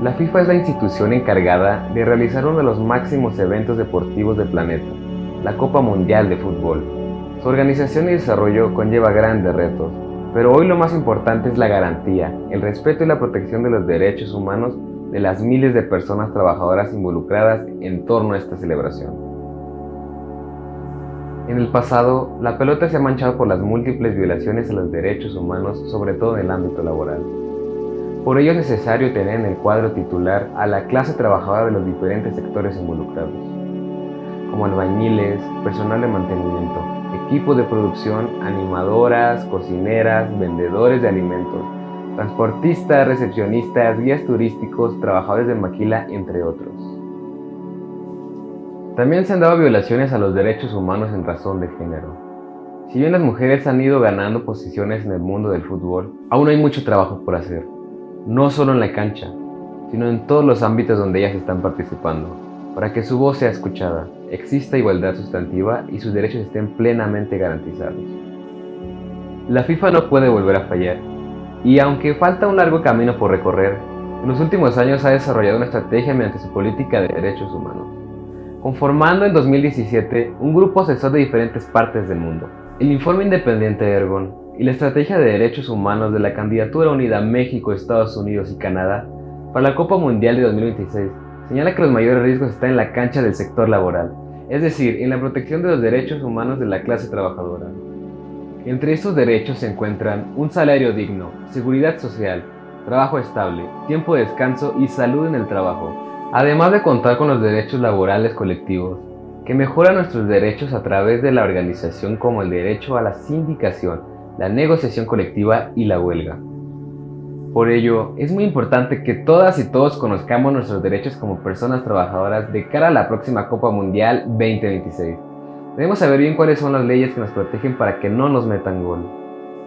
La FIFA es la institución encargada de realizar uno de los máximos eventos deportivos del planeta, la Copa Mundial de Fútbol. Su organización y desarrollo conlleva grandes retos, pero hoy lo más importante es la garantía, el respeto y la protección de los derechos humanos de las miles de personas trabajadoras involucradas en torno a esta celebración. En el pasado, la pelota se ha manchado por las múltiples violaciones a los derechos humanos, sobre todo en el ámbito laboral. Por ello es necesario tener en el cuadro titular a la clase trabajadora de los diferentes sectores involucrados, como albañiles, personal de mantenimiento, equipos de producción, animadoras, cocineras, vendedores de alimentos, transportistas, recepcionistas, guías turísticos, trabajadores de maquila, entre otros. También se han dado violaciones a los derechos humanos en razón de género. Si bien las mujeres han ido ganando posiciones en el mundo del fútbol, aún hay mucho trabajo por hacer, no solo en la cancha, sino en todos los ámbitos donde ellas están participando, para que su voz sea escuchada, exista igualdad sustantiva y sus derechos estén plenamente garantizados. La FIFA no puede volver a fallar, y aunque falta un largo camino por recorrer, en los últimos años ha desarrollado una estrategia mediante su política de derechos humanos, conformando en 2017 un grupo asesor de diferentes partes del mundo. El informe independiente Ergon y la estrategia de derechos humanos de la candidatura unida México, Estados Unidos y Canadá para la Copa Mundial de 2026 señala que los mayores riesgos están en la cancha del sector laboral, es decir, en la protección de los derechos humanos de la clase trabajadora. Entre estos derechos se encuentran un salario digno, seguridad social, trabajo estable, tiempo de descanso y salud en el trabajo, además de contar con los derechos laborales colectivos, que mejoran nuestros derechos a través de la organización como el derecho a la sindicación, la negociación colectiva y la huelga. Por ello, es muy importante que todas y todos conozcamos nuestros derechos como personas trabajadoras de cara a la próxima Copa Mundial 2026. Debemos saber bien cuáles son las leyes que nos protegen para que no nos metan gol.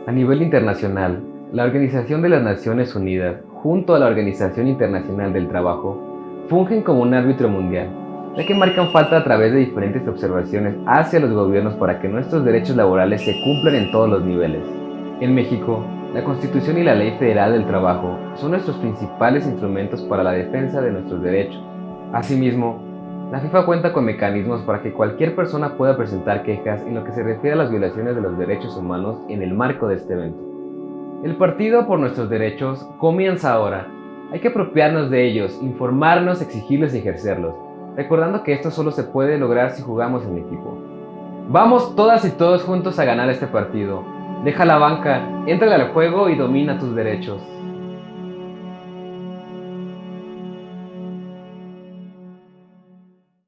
A nivel internacional, la Organización de las Naciones Unidas, junto a la Organización Internacional del Trabajo, fungen como un árbitro mundial, ya que marcan falta a través de diferentes observaciones hacia los gobiernos para que nuestros derechos laborales se cumplan en todos los niveles. En México, la Constitución y la Ley Federal del Trabajo son nuestros principales instrumentos para la defensa de nuestros derechos. Asimismo, la FIFA cuenta con mecanismos para que cualquier persona pueda presentar quejas en lo que se refiere a las violaciones de los derechos humanos en el marco de este evento. El partido por nuestros derechos comienza ahora. Hay que apropiarnos de ellos, informarnos, exigirlos y ejercerlos, recordando que esto solo se puede lograr si jugamos en equipo. Vamos todas y todos juntos a ganar este partido. Deja la banca, entra al juego y domina tus derechos.